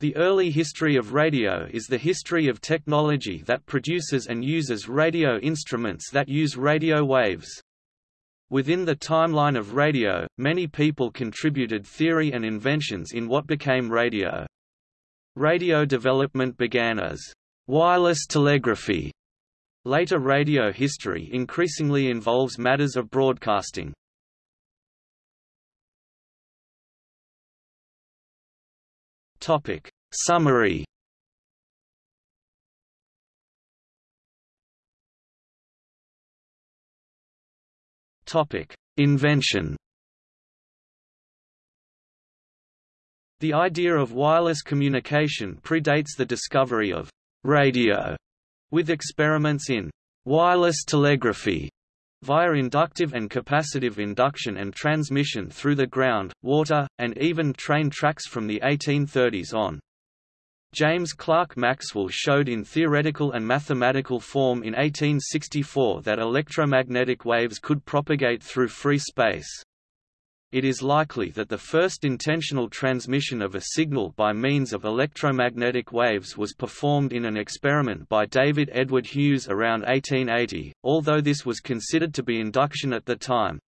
The early history of radio is the history of technology that produces and uses radio instruments that use radio waves. Within the timeline of radio, many people contributed theory and inventions in what became radio. Radio development began as wireless telegraphy. Later radio history increasingly involves matters of broadcasting. Topic. Summary. Topic. Invention. The idea of wireless communication predates the discovery of radio, with experiments in wireless telegraphy via inductive and capacitive induction and transmission through the ground, water, and even train tracks from the 1830s on. James Clerk Maxwell showed in theoretical and mathematical form in 1864 that electromagnetic waves could propagate through free space. It is likely that the first intentional transmission of a signal by means of electromagnetic waves was performed in an experiment by David Edward Hughes around 1880, although this was considered to be induction at the time.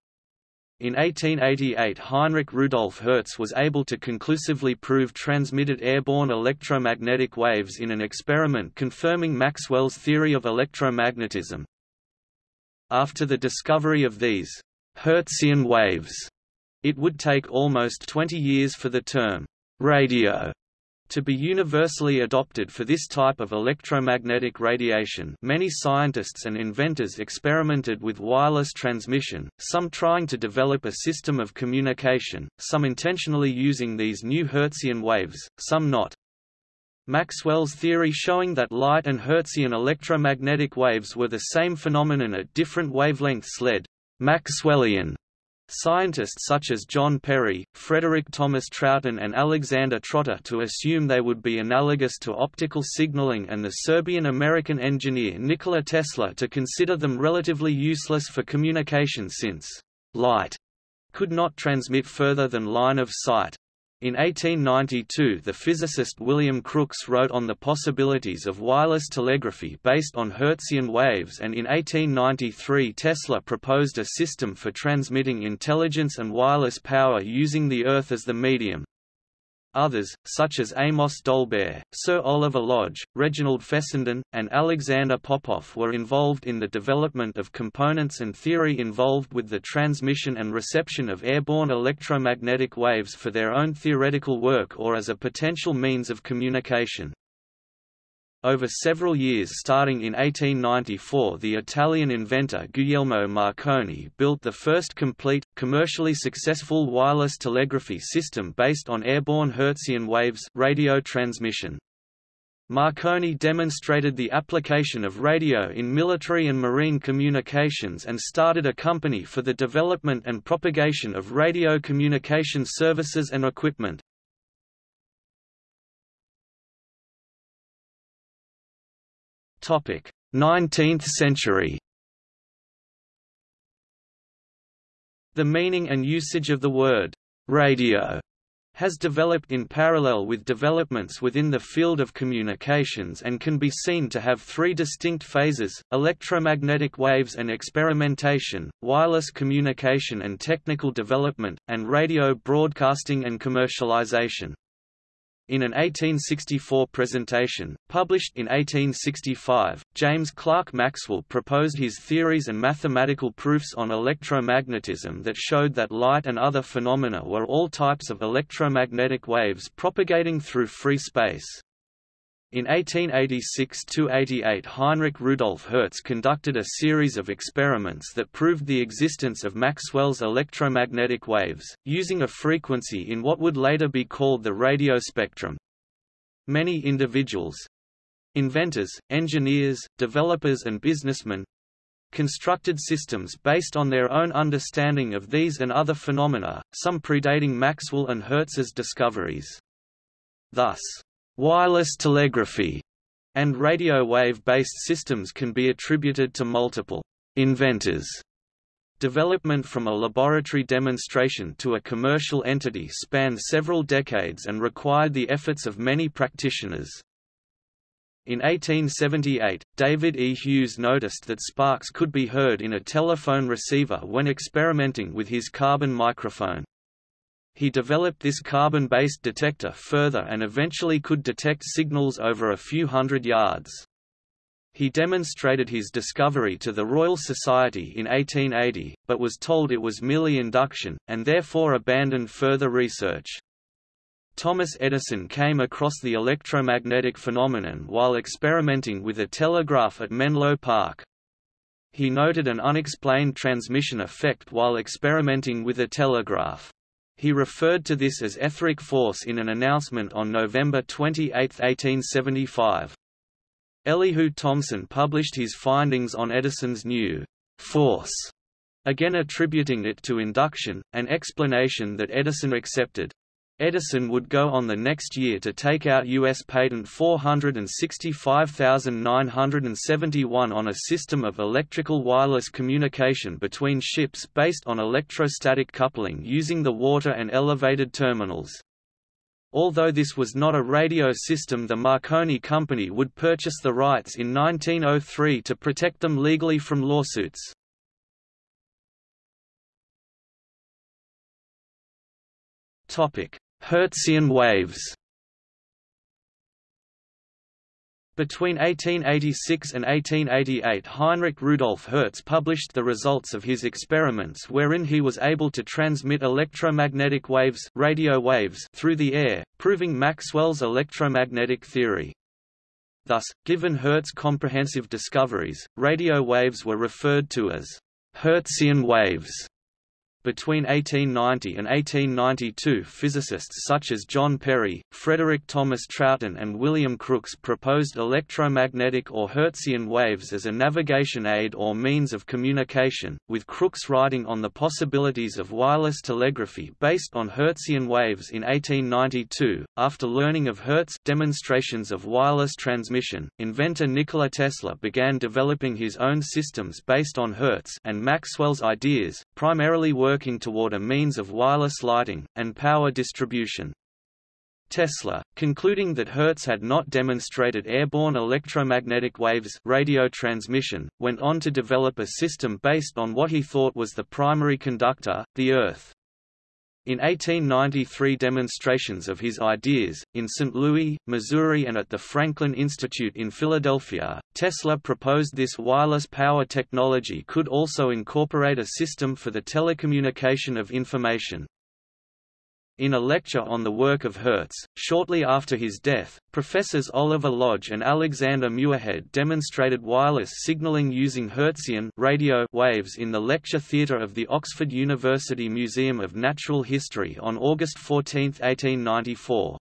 In 1888 Heinrich Rudolf Hertz was able to conclusively prove transmitted airborne electromagnetic waves in an experiment confirming Maxwell's theory of electromagnetism. After the discovery of these Hertzian waves it would take almost 20 years for the term radio to be universally adopted for this type of electromagnetic radiation many scientists and inventors experimented with wireless transmission, some trying to develop a system of communication, some intentionally using these new Hertzian waves, some not. Maxwell's theory showing that light and Hertzian electromagnetic waves were the same phenomenon at different wavelengths led Maxwellian Scientists such as John Perry, Frederick Thomas Trouton and Alexander Trotter to assume they would be analogous to optical signaling and the Serbian-American engineer Nikola Tesla to consider them relatively useless for communication since light could not transmit further than line of sight. In 1892 the physicist William Crookes wrote on the possibilities of wireless telegraphy based on Hertzian waves and in 1893 Tesla proposed a system for transmitting intelligence and wireless power using the Earth as the medium. Others, such as Amos Dolbear, Sir Oliver Lodge, Reginald Fessenden, and Alexander Popov were involved in the development of components and theory involved with the transmission and reception of airborne electromagnetic waves for their own theoretical work or as a potential means of communication. Over several years starting in 1894 the Italian inventor Guglielmo Marconi built the first complete, commercially successful wireless telegraphy system based on airborne Hertzian waves radio transmission. Marconi demonstrated the application of radio in military and marine communications and started a company for the development and propagation of radio communication services and equipment. 19th century The meaning and usage of the word «radio» has developed in parallel with developments within the field of communications and can be seen to have three distinct phases, electromagnetic waves and experimentation, wireless communication and technical development, and radio broadcasting and commercialization. In an 1864 presentation, published in 1865, James Clerk Maxwell proposed his theories and mathematical proofs on electromagnetism that showed that light and other phenomena were all types of electromagnetic waves propagating through free space. In 1886–88 Heinrich Rudolf Hertz conducted a series of experiments that proved the existence of Maxwell's electromagnetic waves, using a frequency in what would later be called the radio spectrum. Many individuals—inventors, engineers, developers and businessmen, constructed systems based on their own understanding of these and other phenomena, some predating Maxwell and Hertz's discoveries. Thus, Wireless telegraphy and radio wave-based systems can be attributed to multiple inventors. Development from a laboratory demonstration to a commercial entity spanned several decades and required the efforts of many practitioners. In 1878, David E. Hughes noticed that sparks could be heard in a telephone receiver when experimenting with his carbon microphone. He developed this carbon-based detector further and eventually could detect signals over a few hundred yards. He demonstrated his discovery to the Royal Society in 1880, but was told it was merely induction, and therefore abandoned further research. Thomas Edison came across the electromagnetic phenomenon while experimenting with a telegraph at Menlo Park. He noted an unexplained transmission effect while experimenting with a telegraph. He referred to this as etheric force in an announcement on November 28, 1875. Elihu Thomson published his findings on Edison's new force, again attributing it to induction, an explanation that Edison accepted. Edison would go on the next year to take out U.S. patent 465971 on a system of electrical wireless communication between ships based on electrostatic coupling using the water and elevated terminals. Although this was not a radio system the Marconi Company would purchase the rights in 1903 to protect them legally from lawsuits. Hertzian waves Between 1886 and 1888 Heinrich Rudolf Hertz published the results of his experiments wherein he was able to transmit electromagnetic waves, radio waves through the air, proving Maxwell's electromagnetic theory. Thus, given Hertz's comprehensive discoveries, radio waves were referred to as Hertzian waves. Between 1890 and 1892 physicists such as John Perry, Frederick Thomas Trouton and William Crookes proposed electromagnetic or Hertzian waves as a navigation aid or means of communication, with Crookes writing on the possibilities of wireless telegraphy based on Hertzian waves in 1892. After learning of Hertz demonstrations of wireless transmission, inventor Nikola Tesla began developing his own systems based on Hertz and Maxwell's ideas, primarily working working toward a means of wireless lighting, and power distribution. Tesla, concluding that Hertz had not demonstrated airborne electromagnetic waves radio transmission, went on to develop a system based on what he thought was the primary conductor, the Earth. In 1893 demonstrations of his ideas, in St. Louis, Missouri and at the Franklin Institute in Philadelphia, Tesla proposed this wireless power technology could also incorporate a system for the telecommunication of information. In a lecture on the work of Hertz, shortly after his death, Professors Oliver Lodge and Alexander Muirhead demonstrated wireless signaling using Hertzian radio waves in the lecture theatre of the Oxford University Museum of Natural History on August 14, 1894.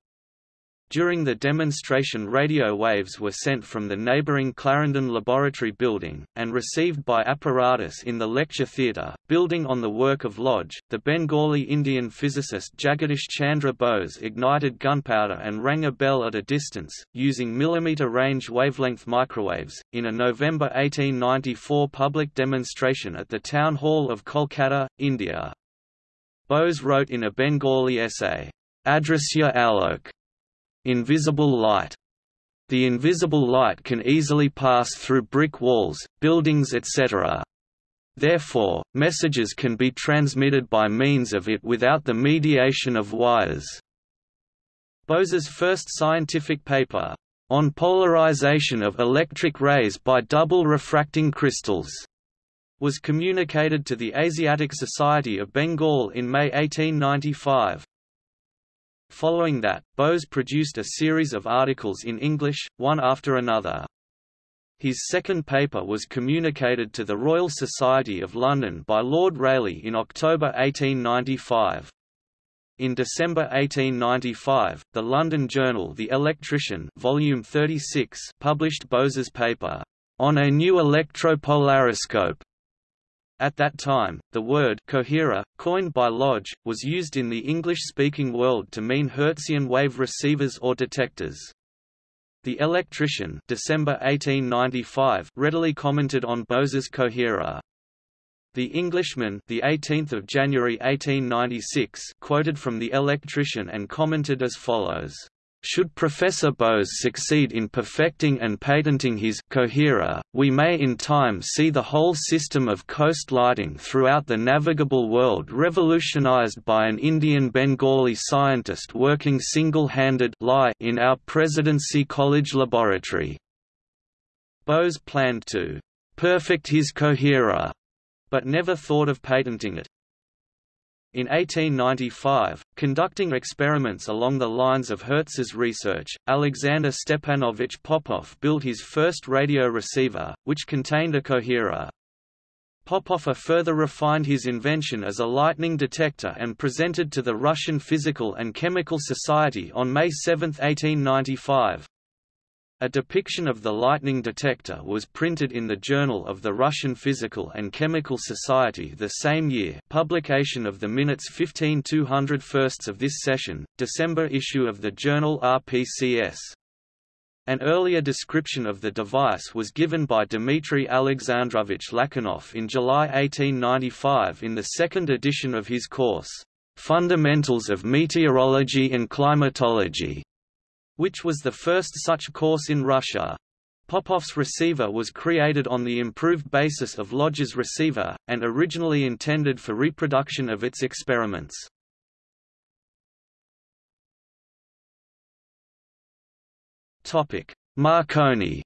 During the demonstration radio waves were sent from the neighboring Clarendon Laboratory building, and received by apparatus in the lecture theatre. Building on the work of Lodge, the Bengali Indian physicist Jagadish Chandra Bose ignited gunpowder and rang a bell at a distance, using millimetre-range wavelength microwaves, in a November 1894 public demonstration at the Town Hall of Kolkata, India. Bose wrote in a Bengali essay, Adrisya Alok, Invisible light. The invisible light can easily pass through brick walls, buildings etc. Therefore, messages can be transmitted by means of it without the mediation of wires. Bose's first scientific paper, on polarization of electric rays by double refracting crystals, was communicated to the Asiatic Society of Bengal in May 1895. Following that, Bose produced a series of articles in English, one after another. His second paper was communicated to the Royal Society of London by Lord Rayleigh in October 1895. In December 1895, the London journal The Electrician volume 36 published Bose's paper, "...on a new electropolariscope", at that time, the word coherer, coined by Lodge, was used in the English-speaking world to mean Hertzian wave receivers or detectors. The Electrician December 1895 readily commented on Bose's coherer. The Englishman, the 18th of January 1896, quoted from the Electrician and commented as follows. Should Professor Bose succeed in perfecting and patenting his coherer, we may in time see the whole system of coast lighting throughout the navigable world revolutionized by an Indian Bengali scientist working single-handed in our Presidency College laboratory. Bose planned to perfect his coherer but never thought of patenting it. In 1895, conducting experiments along the lines of Hertz's research, Alexander Stepanovich Popov built his first radio receiver, which contained a coherer. Popov further refined his invention as a lightning detector and presented to the Russian Physical and Chemical Society on May 7, 1895. A depiction of the lightning detector was printed in the Journal of the Russian Physical and Chemical Society the same year publication of the minutes 15 201st of this session, December issue of the journal RPCS. An earlier description of the device was given by Dmitry Alexandrovich Lachinov in July 1895 in the second edition of his course, Fundamentals of Meteorology and Climatology which was the first such course in Russia. Popov's receiver was created on the improved basis of Lodge's receiver, and originally intended for reproduction of its experiments. Marconi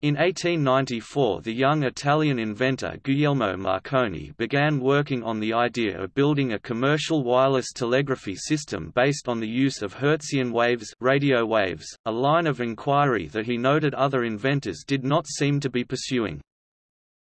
In 1894 the young Italian inventor Guglielmo Marconi began working on the idea of building a commercial wireless telegraphy system based on the use of Hertzian waves, radio waves a line of inquiry that he noted other inventors did not seem to be pursuing.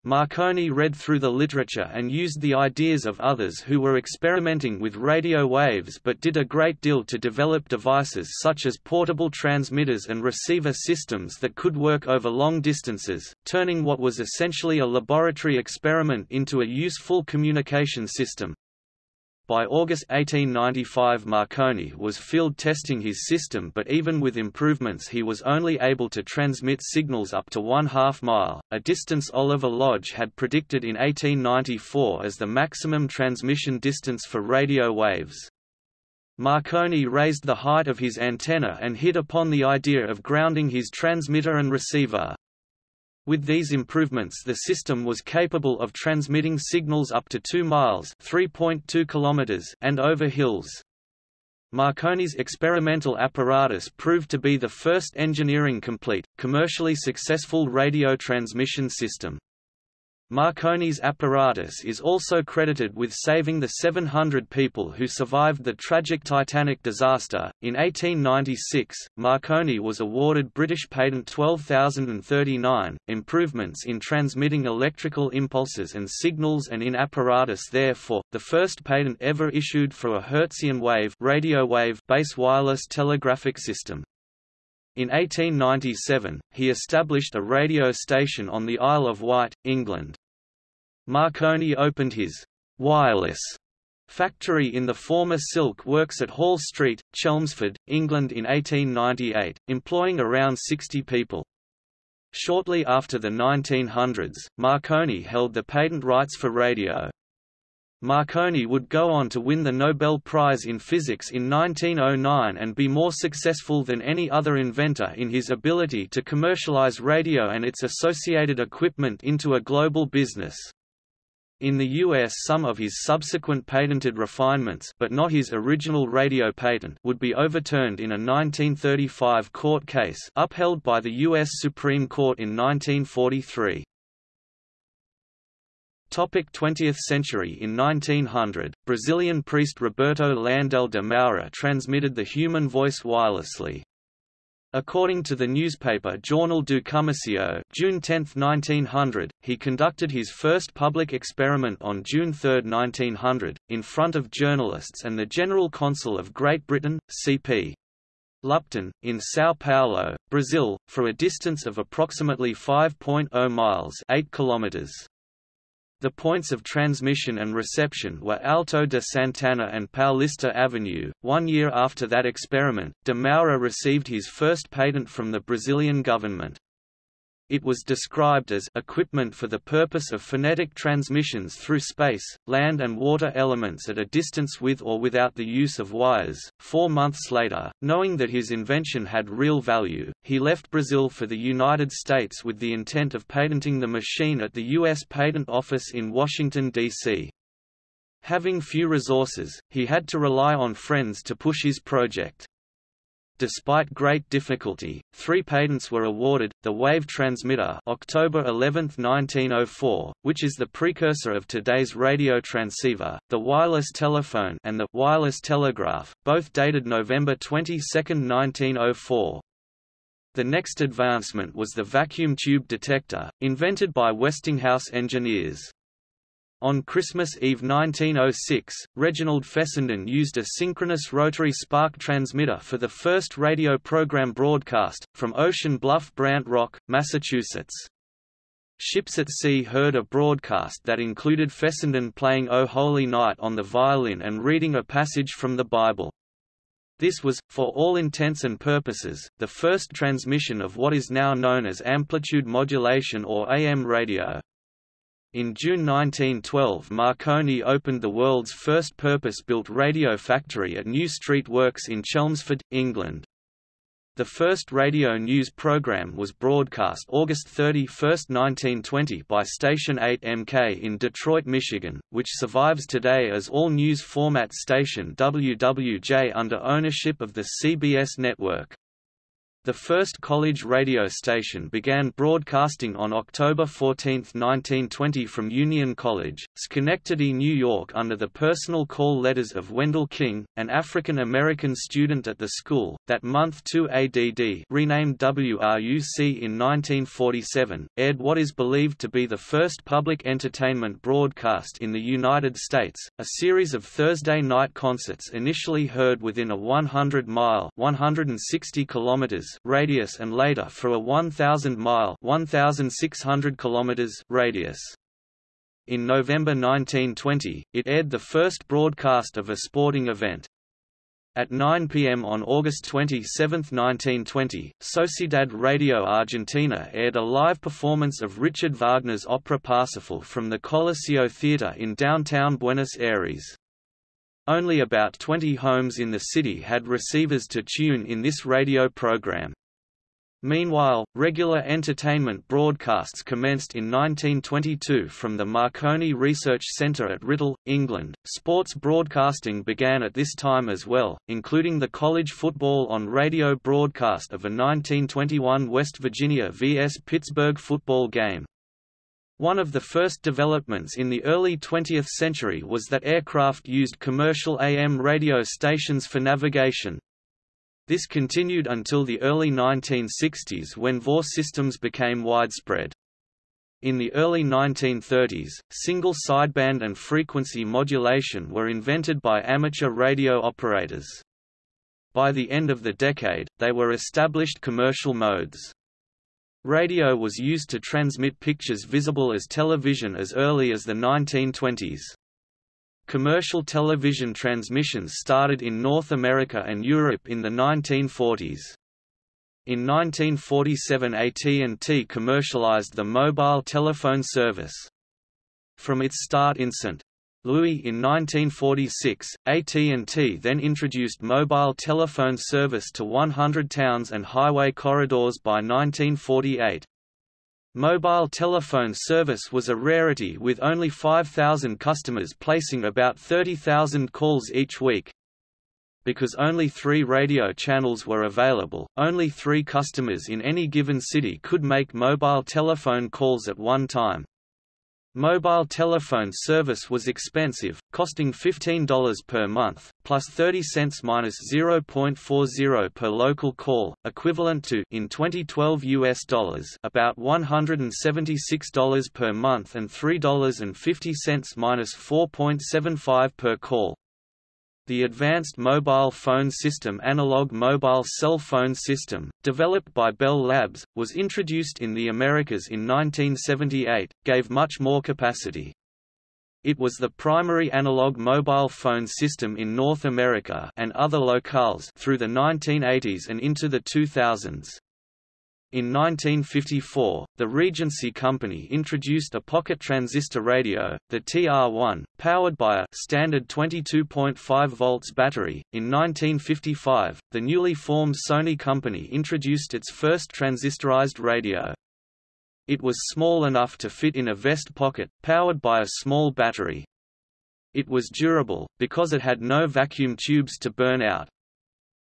Marconi read through the literature and used the ideas of others who were experimenting with radio waves but did a great deal to develop devices such as portable transmitters and receiver systems that could work over long distances, turning what was essentially a laboratory experiment into a useful communication system. By August 1895 Marconi was field testing his system but even with improvements he was only able to transmit signals up to one half mile, a distance Oliver Lodge had predicted in 1894 as the maximum transmission distance for radio waves. Marconi raised the height of his antenna and hit upon the idea of grounding his transmitter and receiver. With these improvements the system was capable of transmitting signals up to 2 miles (3.2 kilometers) and over hills. Marconi's experimental apparatus proved to be the first engineering-complete, commercially successful radio transmission system. Marconi's apparatus is also credited with saving the 700 people who survived the tragic Titanic disaster. In 1896, Marconi was awarded British Patent 12039, improvements in transmitting electrical impulses and signals and in apparatus therefore, the first patent ever issued for a Hertzian wave radio wave base wireless telegraphic system. In 1897, he established a radio station on the Isle of Wight, England. Marconi opened his wireless factory in the former Silk Works at Hall Street, Chelmsford, England in 1898, employing around 60 people. Shortly after the 1900s, Marconi held the patent rights for radio. Marconi would go on to win the Nobel Prize in Physics in 1909 and be more successful than any other inventor in his ability to commercialize radio and its associated equipment into a global business. In the U.S. some of his subsequent patented refinements but not his original radio patent would be overturned in a 1935 court case upheld by the U.S. Supreme Court in 1943. Topic 20th century In 1900, Brazilian priest Roberto Landell de Moura transmitted the human voice wirelessly. According to the newspaper Jornal do Comércio June 10, 1900, he conducted his first public experiment on June 3, 1900, in front of journalists and the General Consul of Great Britain, C.P. Lupton, in São Paulo, Brazil, for a distance of approximately 5.0 miles 8 kilometers. The points of transmission and reception were Alto de Santana and Paulista Avenue. One year after that experiment, de Moura received his first patent from the Brazilian government. It was described as equipment for the purpose of phonetic transmissions through space, land and water elements at a distance with or without the use of wires. Four months later, knowing that his invention had real value, he left Brazil for the United States with the intent of patenting the machine at the U.S. Patent Office in Washington, D.C. Having few resources, he had to rely on friends to push his project. Despite great difficulty, three patents were awarded, the wave transmitter October 11, 1904, which is the precursor of today's radio transceiver, the wireless telephone and the wireless telegraph, both dated November 22, 1904. The next advancement was the vacuum tube detector, invented by Westinghouse engineers. On Christmas Eve 1906, Reginald Fessenden used a synchronous rotary spark transmitter for the first radio program broadcast, from Ocean Bluff Brant Rock, Massachusetts. Ships at Sea heard a broadcast that included Fessenden playing O Holy Night on the violin and reading a passage from the Bible. This was, for all intents and purposes, the first transmission of what is now known as amplitude modulation or AM radio. In June 1912 Marconi opened the world's first purpose-built radio factory at New Street Works in Chelmsford, England. The first radio news program was broadcast August 31, 1920 by Station 8MK in Detroit, Michigan, which survives today as all-news format station WWJ under ownership of the CBS network. The first college radio station began broadcasting on October 14, 1920 from Union College, Schenectady, New York under the personal call letters of Wendell King, an African-American student at the school. That month 2ADD renamed WRUC in 1947, aired what is believed to be the first public entertainment broadcast in the United States, a series of Thursday night concerts initially heard within a 100-mile 160 kilometers radius and later for a 1,000-mile 1,600 kilometers radius. In November 1920, it aired the first broadcast of a sporting event. At 9 p.m. on August 27, 1920, Sociedad Radio Argentina aired a live performance of Richard Wagner's opera Parsifal from the Coliseo Theatre in downtown Buenos Aires. Only about 20 homes in the city had receivers to tune in this radio program. Meanwhile, regular entertainment broadcasts commenced in 1922 from the Marconi Research Centre at Writtle, England. Sports broadcasting began at this time as well, including the college football on radio broadcast of a 1921 West Virginia vs Pittsburgh football game. One of the first developments in the early 20th century was that aircraft used commercial AM radio stations for navigation. This continued until the early 1960s when VOR systems became widespread. In the early 1930s, single sideband and frequency modulation were invented by amateur radio operators. By the end of the decade, they were established commercial modes. Radio was used to transmit pictures visible as television as early as the 1920s. Commercial television transmissions started in North America and Europe in the 1940s. In 1947 AT&T commercialized the mobile telephone service. From its start in St. Louis in 1946, AT&T then introduced mobile telephone service to 100 towns and highway corridors by 1948. Mobile telephone service was a rarity with only 5,000 customers placing about 30,000 calls each week. Because only three radio channels were available, only three customers in any given city could make mobile telephone calls at one time. Mobile telephone service was expensive, costing $15 per month, plus 30 cents minus 0.40 per local call, equivalent to in 2012 US dollars about $176 per month and $3.50 minus 4.75 per call. The Advanced Mobile Phone System Analog Mobile Cell Phone System, developed by Bell Labs, was introduced in the Americas in 1978, gave much more capacity. It was the primary analog mobile phone system in North America and other locales through the 1980s and into the 2000s. In 1954, the Regency Company introduced a pocket transistor radio, the TR-1, powered by a standard 22.5 volts battery. In 1955, the newly formed Sony Company introduced its first transistorized radio. It was small enough to fit in a vest pocket, powered by a small battery. It was durable, because it had no vacuum tubes to burn out,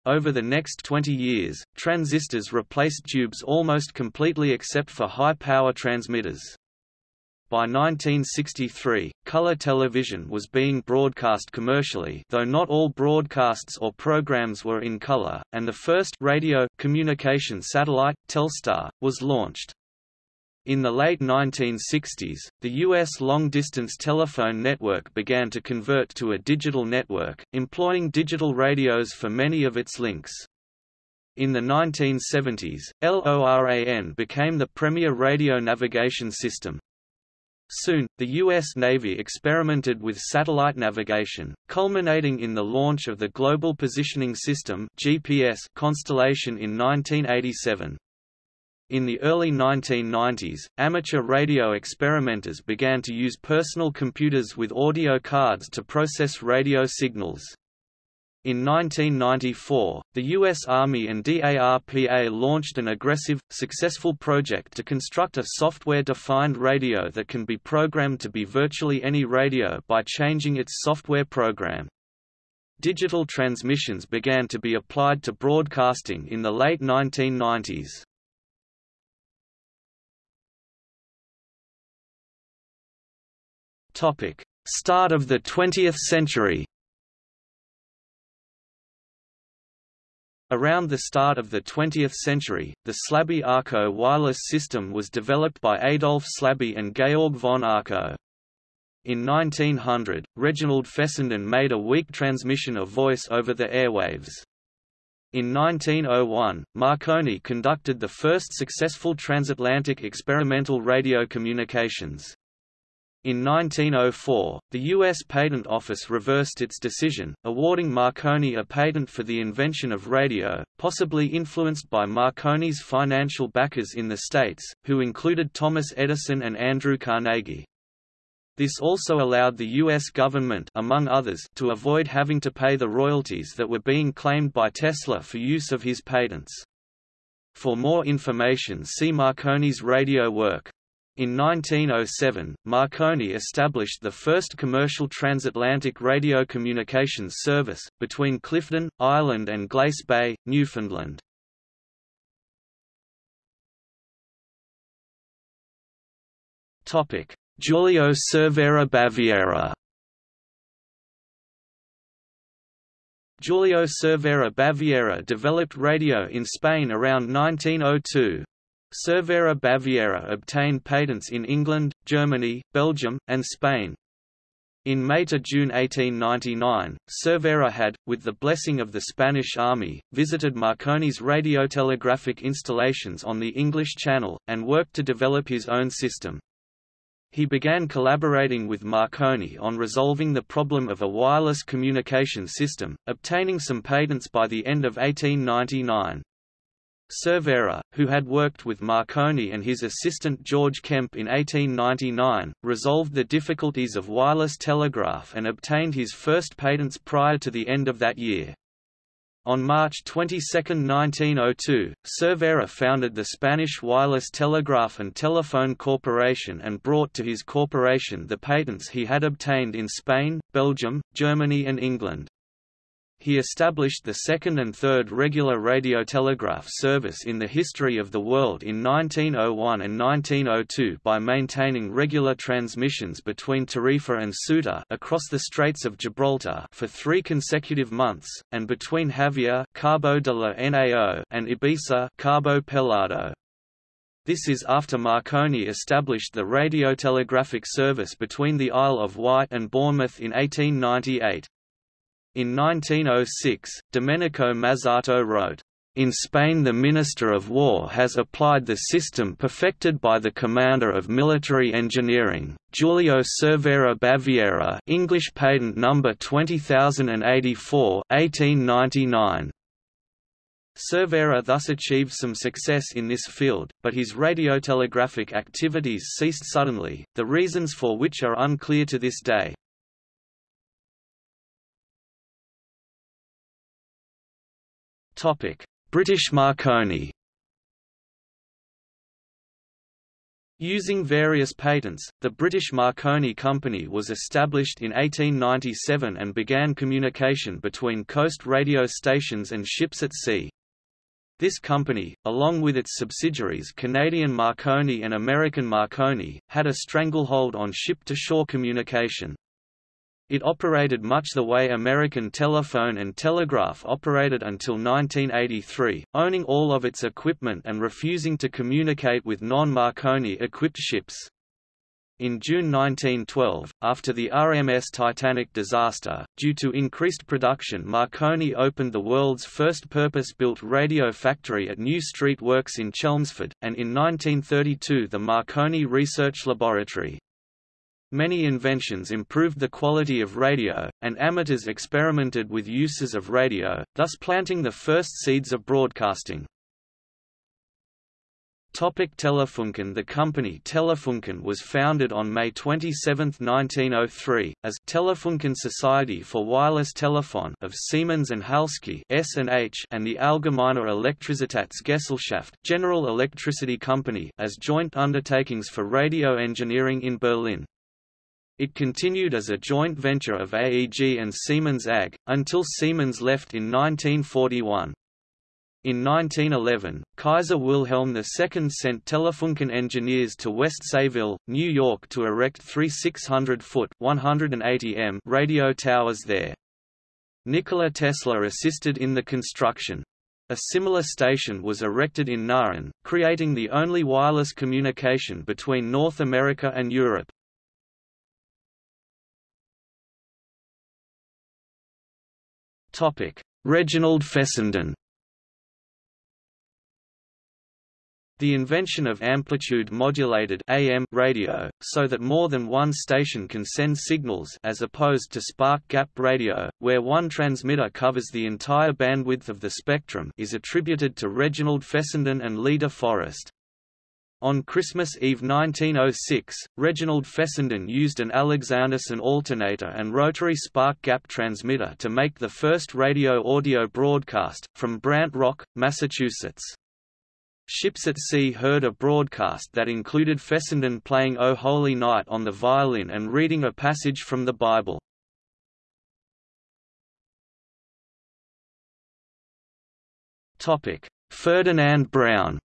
over the next 20 years, transistors replaced tubes almost completely except for high-power transmitters. By 1963, color television was being broadcast commercially though not all broadcasts or programs were in color, and the first radio communication satellite, Telstar, was launched. In the late 1960s, the U.S. long-distance telephone network began to convert to a digital network, employing digital radios for many of its links. In the 1970s, LORAN became the premier radio navigation system. Soon, the U.S. Navy experimented with satellite navigation, culminating in the launch of the Global Positioning System (GPS) constellation in 1987. In the early 1990s, amateur radio experimenters began to use personal computers with audio cards to process radio signals. In 1994, the U.S. Army and DARPA launched an aggressive, successful project to construct a software-defined radio that can be programmed to be virtually any radio by changing its software program. Digital transmissions began to be applied to broadcasting in the late 1990s. Topic: Start of the 20th century. Around the start of the 20th century, the Slaby Arco wireless system was developed by Adolf Slaby and Georg von Arco. In 1900, Reginald Fessenden made a weak transmission of voice over the airwaves. In 1901, Marconi conducted the first successful transatlantic experimental radio communications. In 1904, the U.S. Patent Office reversed its decision, awarding Marconi a patent for the invention of radio, possibly influenced by Marconi's financial backers in the States, who included Thomas Edison and Andrew Carnegie. This also allowed the U.S. government among others, to avoid having to pay the royalties that were being claimed by Tesla for use of his patents. For more information see Marconi's radio work. In 1907, Marconi established the first commercial transatlantic radio communications service, between Clifden, Ireland and Glace Bay, Newfoundland. Giulio Cervera Baviera Giulio Cervera Baviera developed radio in Spain around 1902. Cervera Baviera obtained patents in England, Germany, Belgium, and Spain. In May to June 1899, Cervera had, with the blessing of the Spanish army, visited Marconi's radiotelegraphic installations on the English Channel, and worked to develop his own system. He began collaborating with Marconi on resolving the problem of a wireless communication system, obtaining some patents by the end of 1899. Cervera, who had worked with Marconi and his assistant George Kemp in 1899, resolved the difficulties of wireless telegraph and obtained his first patents prior to the end of that year. On March 22, 1902, Cervera founded the Spanish Wireless Telegraph and Telephone Corporation and brought to his corporation the patents he had obtained in Spain, Belgium, Germany and England. He established the second and third regular radiotelegraph service in the history of the world in 1901 and 1902 by maintaining regular transmissions between Tarifa and Ceuta across the Straits of Gibraltar for three consecutive months, and between Jávea Cabo de la Nao and Ibiza Cabo Pelado. This is after Marconi established the radiotelegraphic service between the Isle of Wight and Bournemouth in 1898. In 1906, Domenico Mazzotto wrote, in Spain the Minister of War has applied the system perfected by the Commander of Military Engineering, Giulio Cervera Baviera English patent number 20084 1899. Cervera thus achieved some success in this field, but his radiotelegraphic activities ceased suddenly, the reasons for which are unclear to this day. British Marconi Using various patents, the British Marconi Company was established in 1897 and began communication between coast radio stations and ships at sea. This company, along with its subsidiaries Canadian Marconi and American Marconi, had a stranglehold on ship-to-shore communication. It operated much the way American telephone and telegraph operated until 1983, owning all of its equipment and refusing to communicate with non-Marconi-equipped ships. In June 1912, after the RMS Titanic disaster, due to increased production Marconi opened the world's first purpose-built radio factory at New Street Works in Chelmsford, and in 1932 the Marconi Research Laboratory. Many inventions improved the quality of radio, and amateurs experimented with uses of radio, thus planting the first seeds of broadcasting. Topic Telefunken The company Telefunken was founded on May 27, 1903, as Telefunken Society for Wireless Telephone of Siemens and Halske S&H and the Allgemeine Elektrizitätsgesellschaft General Electricity Company as joint undertakings for radio engineering in Berlin. It continued as a joint venture of AEG and Siemens AG, until Siemens left in 1941. In 1911, Kaiser Wilhelm II sent Telefunken engineers to West Sayville, New York to erect three 600-foot m radio towers there. Nikola Tesla assisted in the construction. A similar station was erected in Nauen, creating the only wireless communication between North America and Europe. Reginald Fessenden The invention of amplitude-modulated AM radio, so that more than one station can send signals as opposed to spark-gap radio, where one transmitter covers the entire bandwidth of the spectrum is attributed to Reginald Fessenden and Lee de Forest. On Christmas Eve 1906, Reginald Fessenden used an Alexanderson alternator and rotary spark gap transmitter to make the first radio audio broadcast, from Brant Rock, Massachusetts. Ships at Sea heard a broadcast that included Fessenden playing O Holy Night on the violin and reading a passage from the Bible. Ferdinand Braun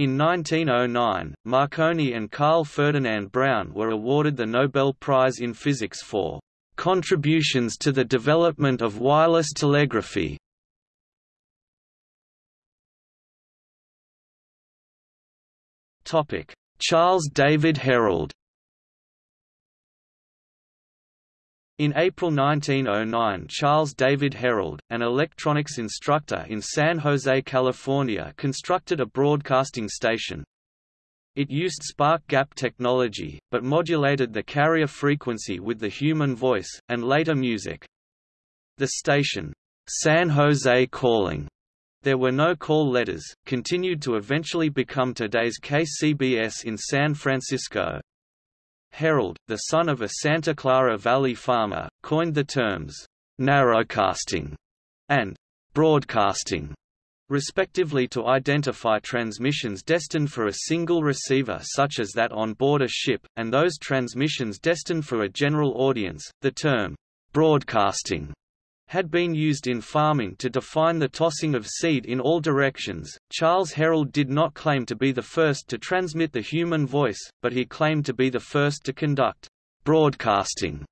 In 1909, Marconi and Carl Ferdinand Braun were awarded the Nobel Prize in Physics for "...contributions to the development of wireless telegraphy." Charles David Herrold In April 1909 Charles David Herrold, an electronics instructor in San Jose, California constructed a broadcasting station. It used spark gap technology, but modulated the carrier frequency with the human voice, and later music. The station, San Jose Calling, there were no call letters, continued to eventually become today's KCBS in San Francisco. Herrold, the son of a Santa Clara Valley farmer, coined the terms, narrowcasting and broadcasting, respectively to identify transmissions destined for a single receiver such as that on board a ship, and those transmissions destined for a general audience. The term, broadcasting had been used in farming to define the tossing of seed in all directions. Charles Herrold did not claim to be the first to transmit the human voice, but he claimed to be the first to conduct broadcasting.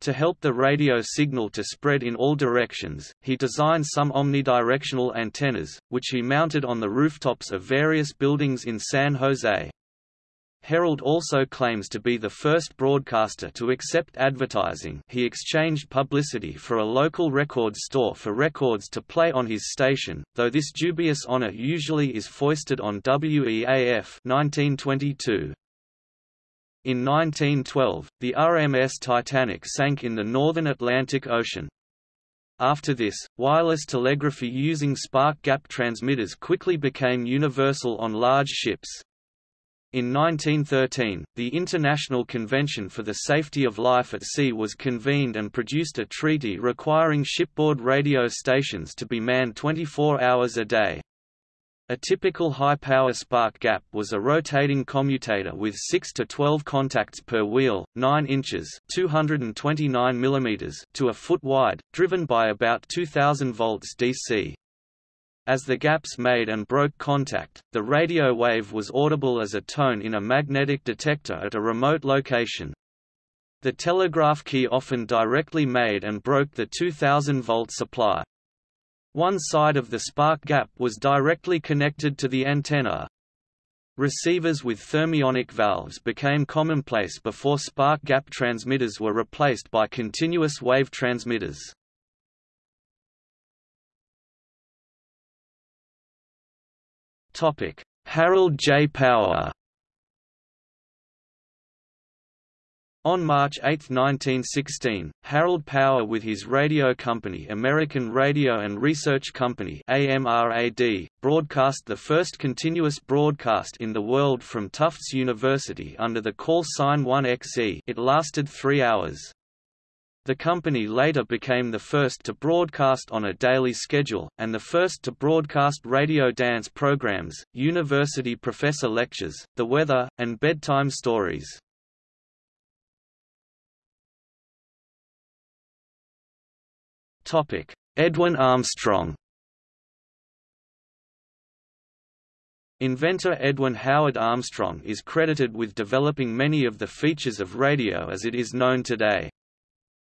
To help the radio signal to spread in all directions, he designed some omnidirectional antennas, which he mounted on the rooftops of various buildings in San Jose. Herrold also claims to be the first broadcaster to accept advertising he exchanged publicity for a local record store for records to play on his station, though this dubious honor usually is foisted on WEAF 1922. In 1912, the RMS Titanic sank in the northern Atlantic Ocean. After this, wireless telegraphy using spark gap transmitters quickly became universal on large ships. In 1913, the International Convention for the Safety of Life at Sea was convened and produced a treaty requiring shipboard radio stations to be manned 24 hours a day. A typical high-power spark gap was a rotating commutator with 6 to 12 contacts per wheel, 9 inches (229 mm) to a foot wide, driven by about 2000 volts DC. As the gaps made and broke contact, the radio wave was audible as a tone in a magnetic detector at a remote location. The telegraph key often directly made and broke the 2000 volt supply. One side of the spark gap was directly connected to the antenna. Receivers with thermionic valves became commonplace before spark gap transmitters were replaced by continuous wave transmitters. Harold J. Power On March 8, 1916, Harold Power with his radio company American Radio and Research Company AMRAD, broadcast the first continuous broadcast in the world from Tufts University under the call sign 1XE it lasted three hours. The company later became the first to broadcast on a daily schedule, and the first to broadcast radio dance programs, university professor lectures, the weather, and bedtime stories. Edwin Armstrong Inventor Edwin Howard Armstrong is credited with developing many of the features of radio as it is known today.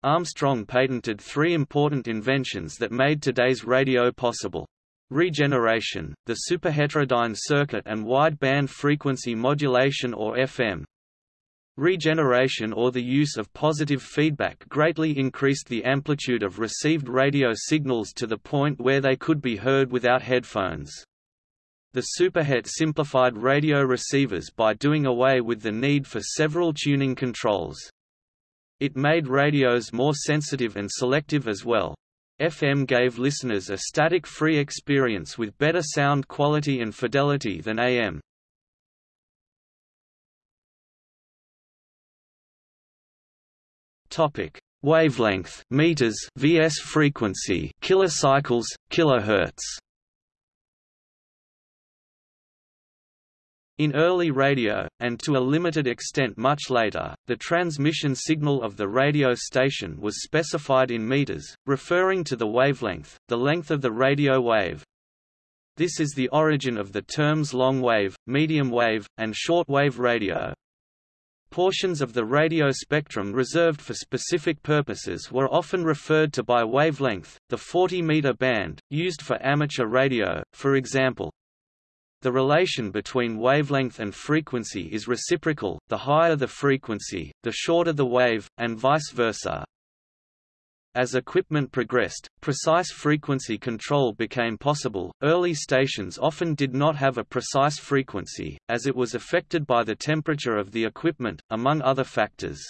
Armstrong patented three important inventions that made today's radio possible. Regeneration, the superheterodyne circuit and wide-band frequency modulation or FM, Regeneration or the use of positive feedback greatly increased the amplitude of received radio signals to the point where they could be heard without headphones. The Superhet simplified radio receivers by doing away with the need for several tuning controls. It made radios more sensitive and selective as well. FM gave listeners a static-free experience with better sound quality and fidelity than AM. Topic: Wavelength meters vs frequency kilocycles kilohertz. In early radio, and to a limited extent much later, the transmission signal of the radio station was specified in meters, referring to the wavelength, the length of the radio wave. This is the origin of the terms long wave, medium wave, and short wave radio. Portions of the radio spectrum reserved for specific purposes were often referred to by wavelength, the 40-meter band, used for amateur radio, for example. The relation between wavelength and frequency is reciprocal, the higher the frequency, the shorter the wave, and vice versa. As equipment progressed, precise frequency control became possible. Early stations often did not have a precise frequency, as it was affected by the temperature of the equipment, among other factors.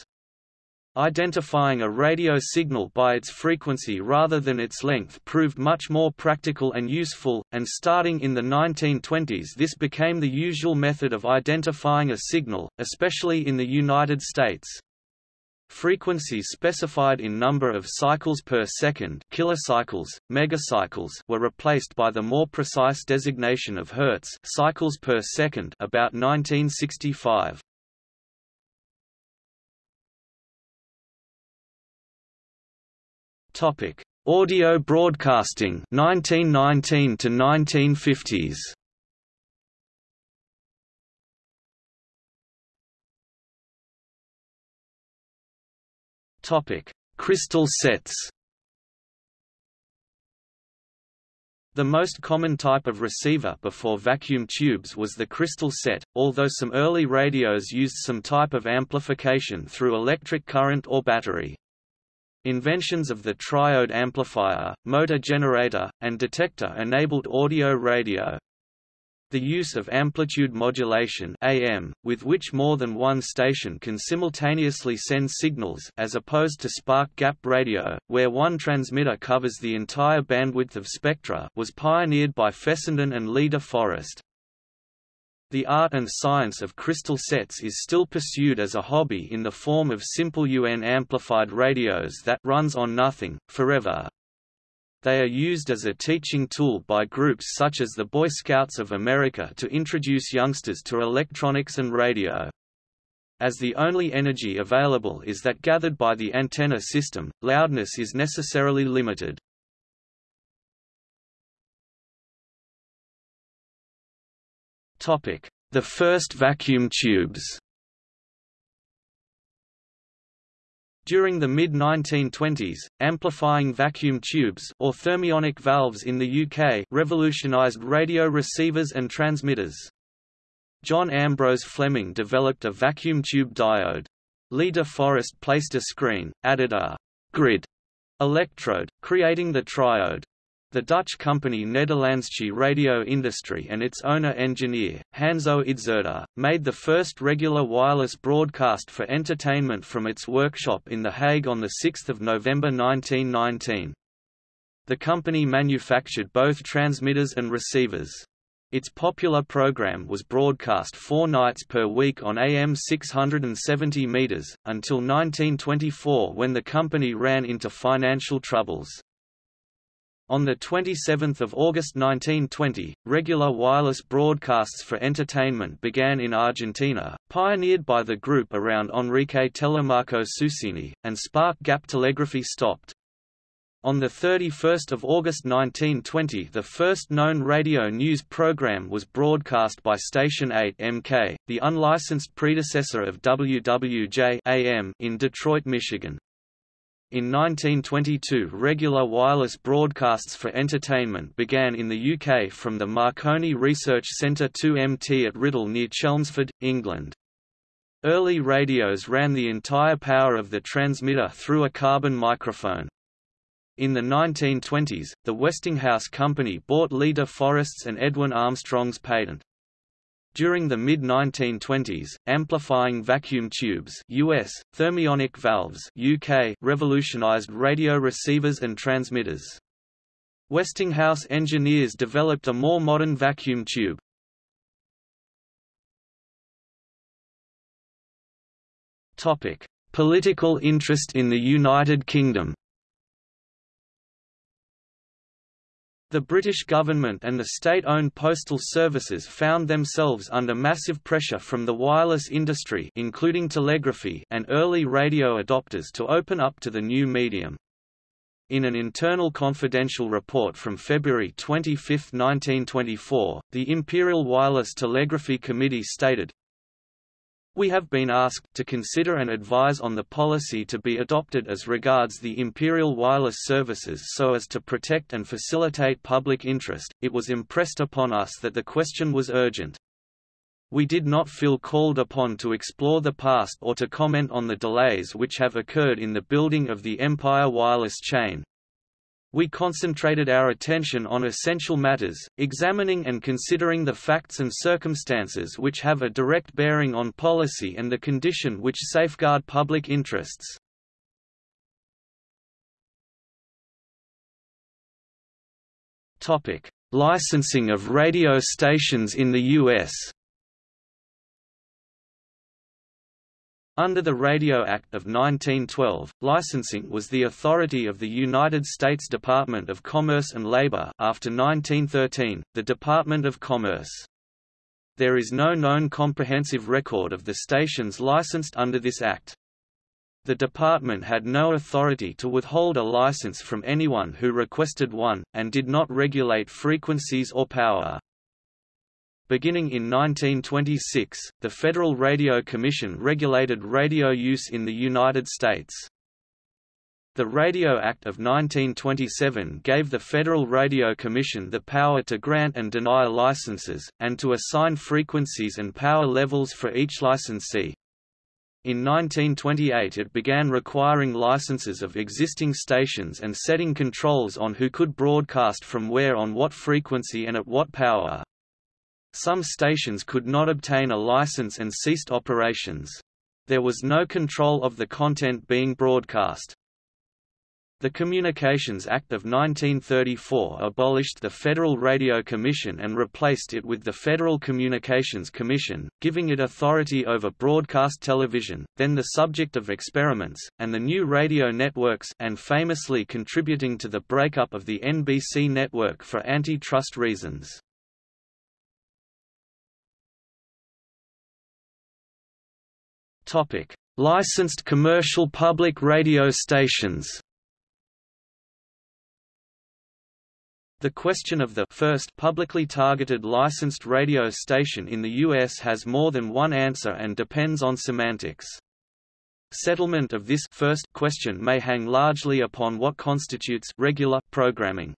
Identifying a radio signal by its frequency rather than its length proved much more practical and useful, and starting in the 1920s this became the usual method of identifying a signal, especially in the United States. Frequencies specified in number of cycles per second kilocycles, megacycles were replaced by the more precise designation of hertz cycles per second about 1965. Topic: Audio broadcasting 1919 to 1950s. Topic: Crystal sets. The most common type of receiver before vacuum tubes was the crystal set, although some early radios used some type of amplification through electric current or battery. Inventions of the triode amplifier, motor generator, and detector enabled audio radio. the use of amplitude modulation AM, with which more than one station can simultaneously send signals as opposed to spark gap radio, where one transmitter covers the entire bandwidth of spectra was pioneered by Fessenden and Lee de Forest. The art and science of crystal sets is still pursued as a hobby in the form of simple UN amplified radios that runs on nothing, forever. They are used as a teaching tool by groups such as the Boy Scouts of America to introduce youngsters to electronics and radio. As the only energy available is that gathered by the antenna system, loudness is necessarily limited. The first vacuum tubes During the mid-1920s, amplifying vacuum tubes or thermionic valves in the UK revolutionised radio receivers and transmitters. John Ambrose Fleming developed a vacuum tube diode. Lee de Forest placed a screen, added a grid electrode, creating the triode. The Dutch company Nederlandsche Radio Industrie and its owner-engineer, Hanso Idzerda, made the first regular wireless broadcast for entertainment from its workshop in The Hague on 6 November 1919. The company manufactured both transmitters and receivers. Its popular program was broadcast four nights per week on AM 670 meters, until 1924 when the company ran into financial troubles. On 27 August 1920, regular wireless broadcasts for entertainment began in Argentina, pioneered by the group around Enrique Telémaco Susini, and spark gap telegraphy stopped. On 31 August 1920 the first known radio news program was broadcast by Station 8 MK, the unlicensed predecessor of WWJ AM in Detroit, Michigan. In 1922 regular wireless broadcasts for entertainment began in the UK from the Marconi Research Centre 2MT at Writtle near Chelmsford, England. Early radios ran the entire power of the transmitter through a carbon microphone. In the 1920s, the Westinghouse Company bought Lee de Forest's and Edwin Armstrong's patent. During the mid-1920s, amplifying vacuum tubes US, thermionic valves UK revolutionized radio receivers and transmitters. Westinghouse engineers developed a more modern vacuum tube. Political interest in the United Kingdom The British government and the state-owned postal services found themselves under massive pressure from the wireless industry including telegraphy and early radio adopters to open up to the new medium. In an internal confidential report from February 25, 1924, the Imperial Wireless Telegraphy Committee stated, we have been asked to consider and advise on the policy to be adopted as regards the Imperial Wireless Services so as to protect and facilitate public interest. It was impressed upon us that the question was urgent. We did not feel called upon to explore the past or to comment on the delays which have occurred in the building of the Empire wireless chain, we concentrated our attention on essential matters, examining and considering the facts and circumstances which have a direct bearing on policy and the condition which safeguard public interests. Licensing of radio stations in the U.S. Under the Radio Act of 1912, licensing was the authority of the United States Department of Commerce and Labor after 1913, the Department of Commerce. There is no known comprehensive record of the stations licensed under this act. The department had no authority to withhold a license from anyone who requested one, and did not regulate frequencies or power. Beginning in 1926, the Federal Radio Commission regulated radio use in the United States. The Radio Act of 1927 gave the Federal Radio Commission the power to grant and deny licenses, and to assign frequencies and power levels for each licensee. In 1928 it began requiring licenses of existing stations and setting controls on who could broadcast from where on what frequency and at what power. Some stations could not obtain a license and ceased operations. There was no control of the content being broadcast. The Communications Act of 1934 abolished the Federal Radio Commission and replaced it with the Federal Communications Commission, giving it authority over broadcast television, then the subject of experiments, and the new radio networks and famously contributing to the breakup of the NBC network for antitrust reasons. Licensed commercial public radio stations The question of the first publicly targeted licensed radio station in the U.S. has more than one answer and depends on semantics. Settlement of this first question may hang largely upon what constitutes regular programming.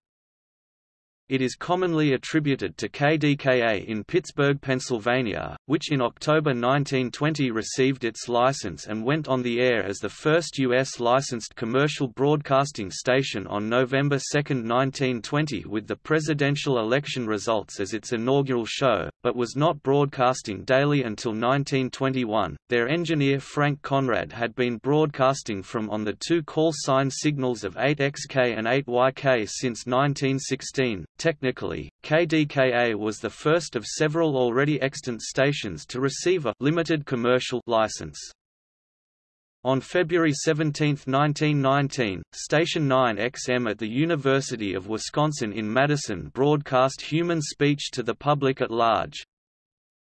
It is commonly attributed to KDKA in Pittsburgh, Pennsylvania, which in October 1920 received its license and went on the air as the first U.S. licensed commercial broadcasting station on November 2, 1920 with the presidential election results as its inaugural show, but was not broadcasting daily until 1921. Their engineer Frank Conrad had been broadcasting from on the two call sign signals of 8XK and 8YK since 1916 Technically, KDKA was the first of several already extant stations to receive a limited commercial license. On February 17, 1919, Station 9XM at the University of Wisconsin in Madison broadcast human speech to the public at large.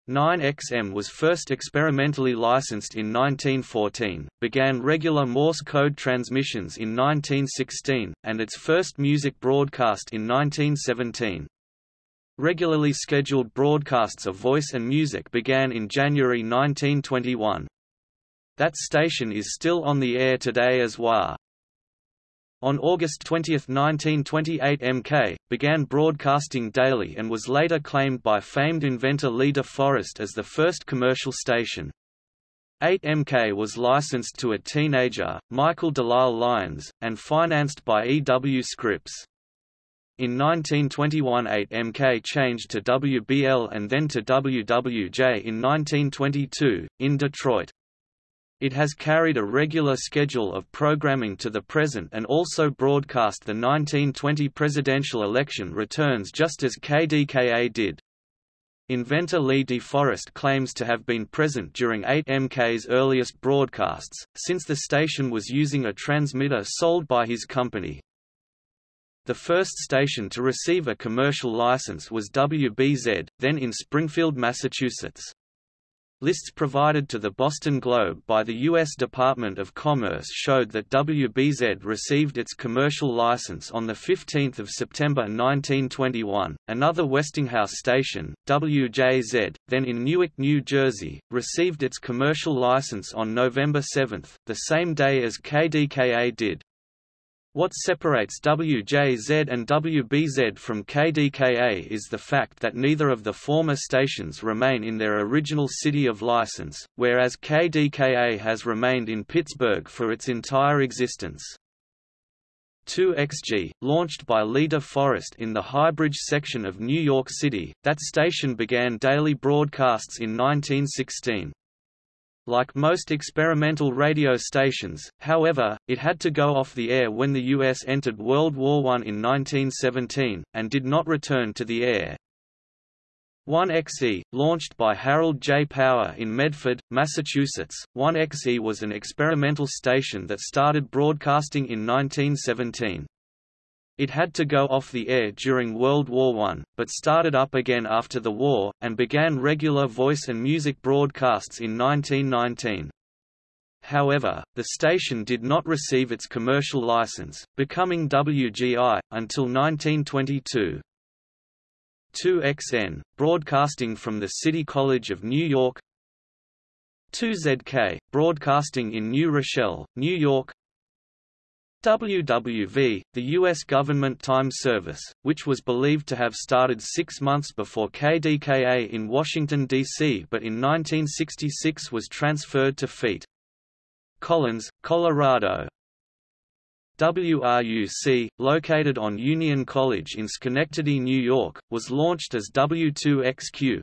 9XM was first experimentally licensed in 1914, began regular Morse code transmissions in 1916, and its first music broadcast in 1917. Regularly scheduled broadcasts of voice and music began in January 1921. That station is still on the air today as WHA. On August 20, 1928 MK, began broadcasting daily and was later claimed by famed inventor Lee De Forest as the first commercial station. 8MK was licensed to a teenager, Michael Delisle Lyons, and financed by E. W. Scripps. In 1921 8MK changed to WBL and then to WWJ in 1922, in Detroit. It has carried a regular schedule of programming to the present and also broadcast the 1920 presidential election returns just as KDKA did. Inventor Lee De Forest claims to have been present during 8MK's earliest broadcasts, since the station was using a transmitter sold by his company. The first station to receive a commercial license was WBZ, then in Springfield, Massachusetts. Lists provided to the Boston Globe by the U.S. Department of Commerce showed that WBZ received its commercial license on 15 September 1921. Another Westinghouse station, WJZ, then in Newark, New Jersey, received its commercial license on November 7, the same day as KDKA did. What separates WJZ and WBZ from KDKA is the fact that neither of the former stations remain in their original city of license, whereas KDKA has remained in Pittsburgh for its entire existence. 2XG, launched by Lee De Forest in the Highbridge section of New York City, that station began daily broadcasts in 1916. Like most experimental radio stations, however, it had to go off the air when the U.S. entered World War I in 1917, and did not return to the air. 1XE, launched by Harold J. Power in Medford, Massachusetts, 1XE was an experimental station that started broadcasting in 1917. It had to go off the air during World War I, but started up again after the war, and began regular voice and music broadcasts in 1919. However, the station did not receive its commercial license, becoming WGI, until 1922. 2XN, broadcasting from the City College of New York 2ZK, broadcasting in New Rochelle, New York WWV, the U.S. government time service, which was believed to have started six months before KDKA in Washington, D.C. but in 1966 was transferred to Feet. Collins, Colorado. WRUC, located on Union College in Schenectady, New York, was launched as W2XQ.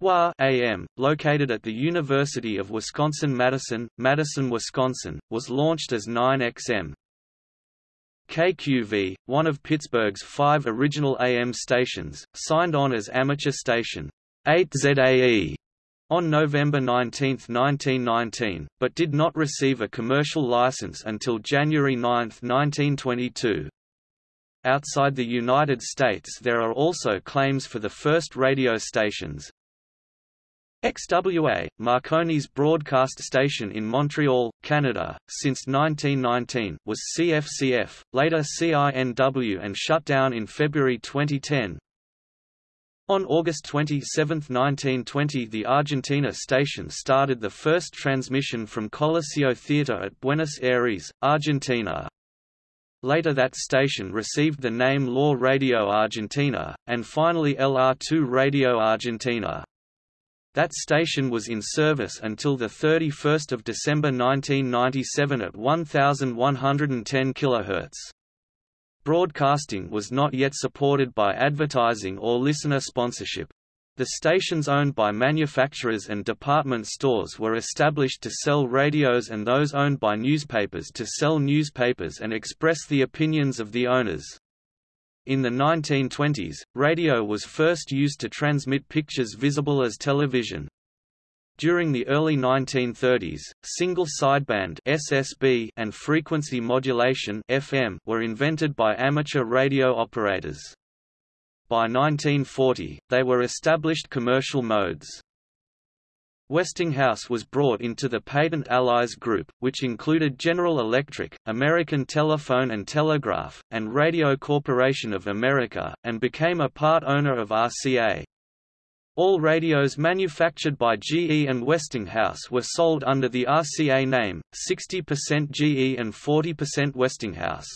WHA AM, located at the University of Wisconsin-Madison, Madison, Wisconsin, was launched as 9XM. KQV, one of Pittsburgh's five original AM stations, signed on as amateur station 8ZAE on November 19, 1919, but did not receive a commercial license until January 9, 1922. Outside the United States there are also claims for the first radio stations, XWA, Marconi's broadcast station in Montreal, Canada, since 1919, was CFCF, later CINW and shut down in February 2010. On August 27, 1920 the Argentina station started the first transmission from Coliseo Theatre at Buenos Aires, Argentina. Later that station received the name LOR Radio Argentina, and finally LR2 Radio Argentina. That station was in service until 31 December 1997 at 1110 kHz. Broadcasting was not yet supported by advertising or listener sponsorship. The stations owned by manufacturers and department stores were established to sell radios and those owned by newspapers to sell newspapers and express the opinions of the owners. In the 1920s, radio was first used to transmit pictures visible as television. During the early 1930s, single sideband (SSB) and frequency modulation (FM) were invented by amateur radio operators. By 1940, they were established commercial modes. Westinghouse was brought into the Patent Allies Group, which included General Electric, American Telephone and Telegraph, and Radio Corporation of America, and became a part owner of RCA. All radios manufactured by GE and Westinghouse were sold under the RCA name, 60% GE and 40% Westinghouse.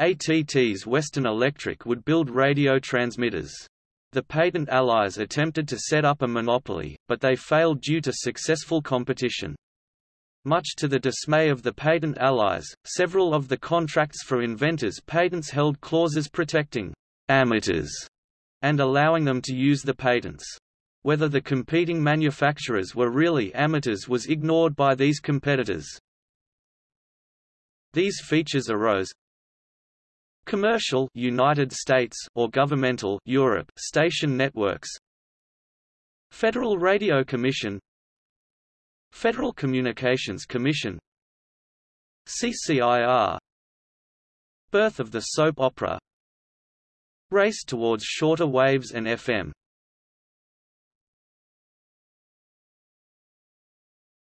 ATT's Western Electric would build radio transmitters. The patent allies attempted to set up a monopoly, but they failed due to successful competition. Much to the dismay of the patent allies, several of the contracts for inventors' patents held clauses protecting amateurs and allowing them to use the patents. Whether the competing manufacturers were really amateurs was ignored by these competitors. These features arose, Commercial United States or governmental Europe station networks. Federal Radio Commission. Federal Communications Commission. CCIR Birth of the soap opera. Race towards shorter waves and FM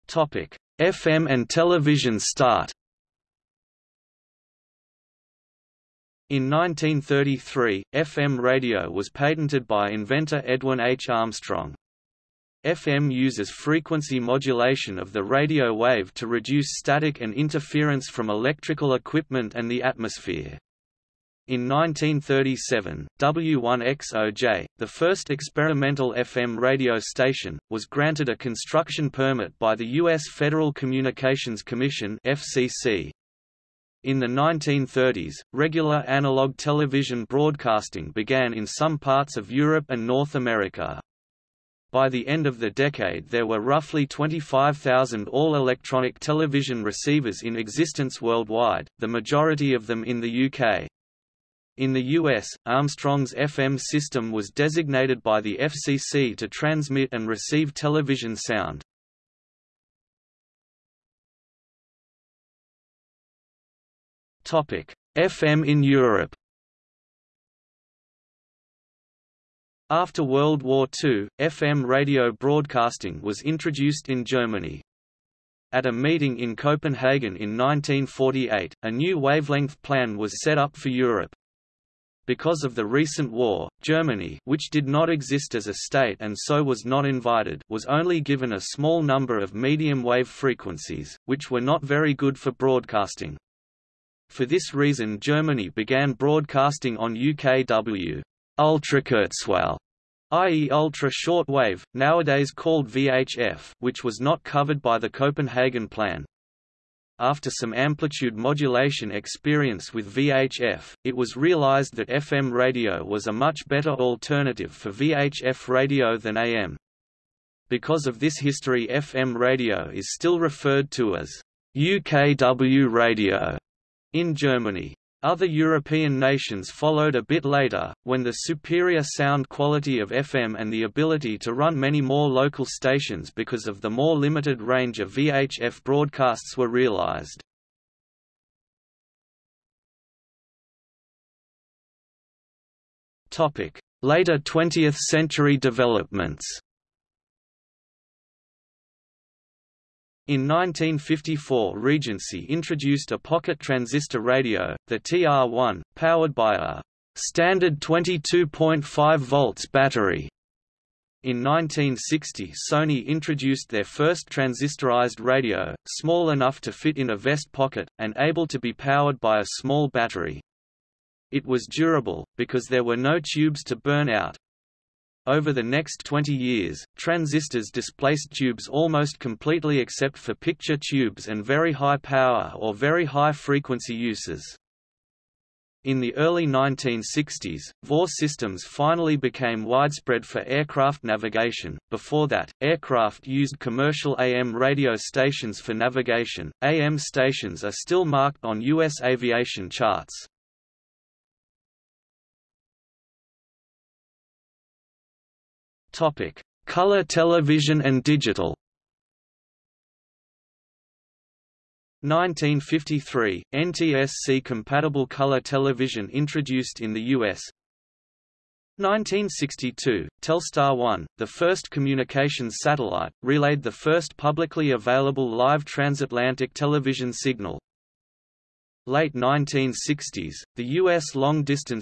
Topic. FM and television start In 1933, FM radio was patented by inventor Edwin H. Armstrong. FM uses frequency modulation of the radio wave to reduce static and interference from electrical equipment and the atmosphere. In 1937, W1XOJ, the first experimental FM radio station, was granted a construction permit by the U.S. Federal Communications Commission FCC. In the 1930s, regular analog television broadcasting began in some parts of Europe and North America. By the end of the decade there were roughly 25,000 all-electronic television receivers in existence worldwide, the majority of them in the UK. In the US, Armstrong's FM system was designated by the FCC to transmit and receive television sound. FM in Europe. After World War II, FM radio broadcasting was introduced in Germany. At a meeting in Copenhagen in 1948, a new wavelength plan was set up for Europe. Because of the recent war, Germany which did not exist as a state and so was not invited was only given a small number of medium wave frequencies, which were not very good for broadcasting. For this reason Germany began broadcasting on UKW Ultrakurzwelle, i.e. ultra shortwave, nowadays called VHF, which was not covered by the Copenhagen Plan. After some amplitude modulation experience with VHF, it was realized that FM radio was a much better alternative for VHF radio than AM. Because of this history FM radio is still referred to as UKW radio in Germany. Other European nations followed a bit later, when the superior sound quality of FM and the ability to run many more local stations because of the more limited range of VHF broadcasts were realized. Later 20th century developments In 1954 Regency introduced a pocket transistor radio, the TR-1, powered by a standard 22.5 volts battery. In 1960 Sony introduced their first transistorized radio, small enough to fit in a vest pocket, and able to be powered by a small battery. It was durable, because there were no tubes to burn out, over the next 20 years, transistors displaced tubes almost completely except for picture tubes and very high power or very high frequency uses. In the early 1960s, VOR systems finally became widespread for aircraft navigation. Before that, aircraft used commercial AM radio stations for navigation. AM stations are still marked on U.S. aviation charts. Topic: Color television and digital. 1953 – NTSC-compatible color television introduced in the U.S. 1962 – Telstar 1, the first communications satellite, relayed the first publicly available live transatlantic television signal. Late 1960s, the U.S. long-distance